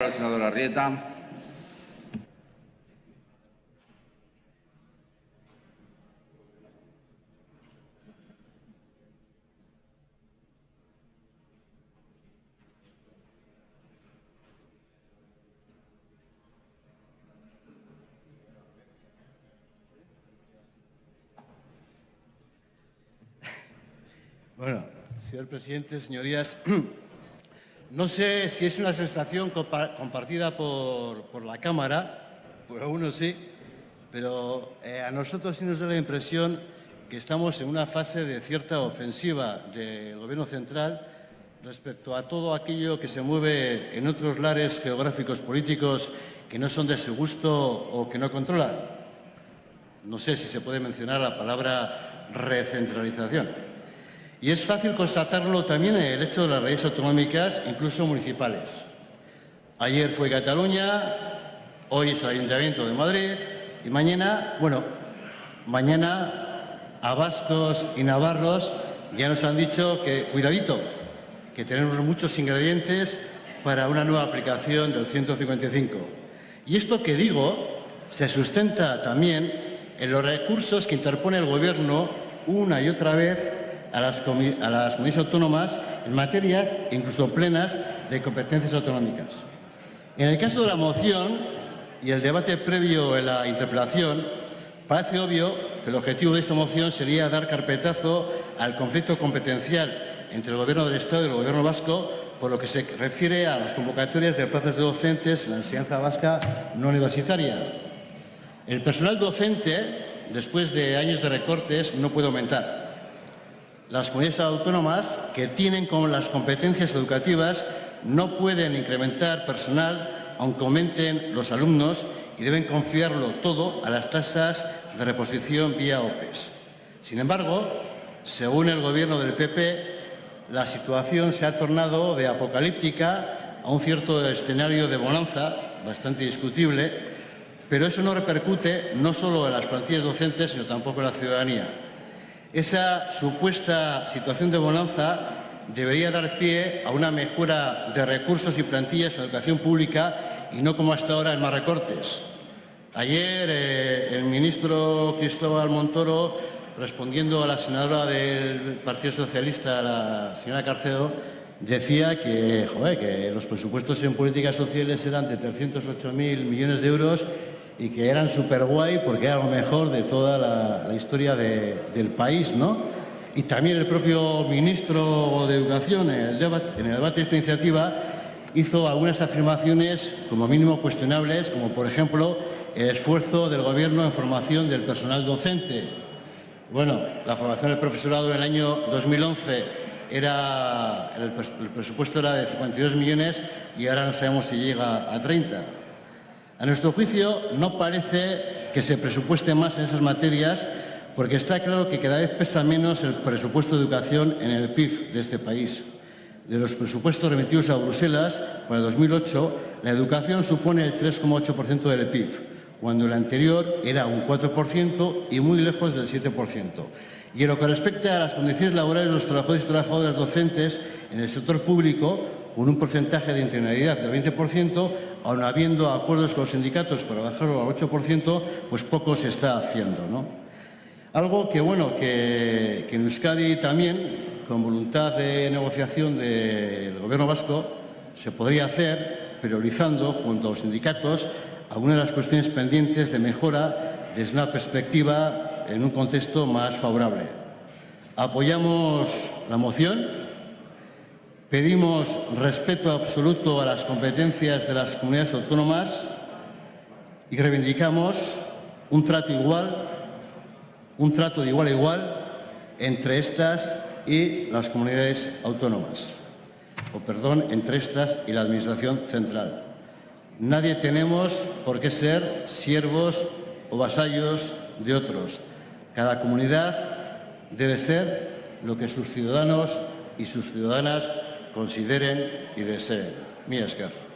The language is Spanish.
La senadora Rieta. Bueno, señor presidente, señorías, no sé si es una sensación compartida por, la Cámara, por algunos sí, pero eh, a nosotros sí nos da la impresión que estamos en una fase de cierta ofensiva del Gobierno central respecto a todo aquello que se mueve en otros lares geográficos políticos que no son de su gusto o que no controlan. No sé si se puede mencionar la palabra recentralización. Y es fácil constatarlo también en el hecho de las leyes autonómicas, incluso municipales. Ayer fue Cataluña, hoy es el Ayuntamiento de Madrid y mañana, bueno, mañana a vascos y navarros ya nos han dicho que, cuidadito, que tenemos muchos ingredientes para una nueva aplicación del 155. Y esto que digo se sustenta también en los recursos que interpone el Gobierno una y otra vez a las, comunidades autónomas en materias, incluso plenas, de competencias autonómicas. En el caso de la moción y el debate previo en la interpelación, parece obvio que el objetivo de esta moción sería dar carpetazo al conflicto competencial entre el Gobierno del Estado y el Gobierno vasco por lo que se refiere a las convocatorias de plazas de docentes en la enseñanza vasca no universitaria. El personal docente, después de años de recortes, no puede aumentar las comunidades autónomas que tienen con las competencias educativas no pueden incrementar personal aunque aumenten los alumnos y deben confiarlo todo a las tasas de reposición vía OPEs. Sin embargo, según el Gobierno del PP, la situación se ha tornado de apocalíptica a un cierto escenario de bonanza, bastante discutible, pero eso no repercute no solo en las plantillas docentes, sino tampoco en la ciudadanía. Esa supuesta situación de bonanza debería dar pie a una mejora de recursos y plantillas en educación pública y no como hasta ahora en más recortes. Ayer eh, el ministro Cristóbal Montoro, respondiendo a la senadora del Partido Socialista, la señora Carcedo, decía que, que los presupuestos en políticas sociales eran de 308.000 millones de euros y que eran súper guay porque era lo mejor de toda la, historia del país, ¿no? Y también el propio ministro de Educación, en el, debate, de esta iniciativa, hizo algunas afirmaciones como mínimo cuestionables, como por ejemplo el esfuerzo del Gobierno en formación del personal docente. Bueno, la formación del profesorado en el año 2011 era, el presupuesto era de 52 millones y ahora no sabemos si llega a 30. A nuestro juicio, no parece que se presupueste más en esas materias porque está claro que cada vez pesa menos el presupuesto de educación en el PIB de este país. De los presupuestos remitidos a Bruselas para 2008, la educación supone el 3,8% del PIB, cuando el anterior era un 4% y muy lejos del 7%. Y en lo que respecta a las condiciones laborales de los trabajadores y trabajadoras docentes en el sector público, con un porcentaje de interinidad del 20%, aun habiendo acuerdos con los sindicatos para bajarlo al 8%, pues poco se está haciendo. ¿no? Algo que, bueno, que, que en Euskadi también, con voluntad de negociación del Gobierno vasco, se podría hacer priorizando, junto a los sindicatos, algunas de las cuestiones pendientes de mejora desde una perspectiva en un contexto más favorable. Apoyamos la moción Pedimos respeto absoluto a las competencias de las comunidades autónomas y reivindicamos un trato igual, un trato de igual a igual entre estas y las comunidades autónomas, o perdón, entre estas y la Administración central. Nadie tenemos por qué ser siervos o vasallos de otros. Cada comunidad debe ser lo que sus ciudadanos y sus ciudadanas consideren y deseen. Mi esker.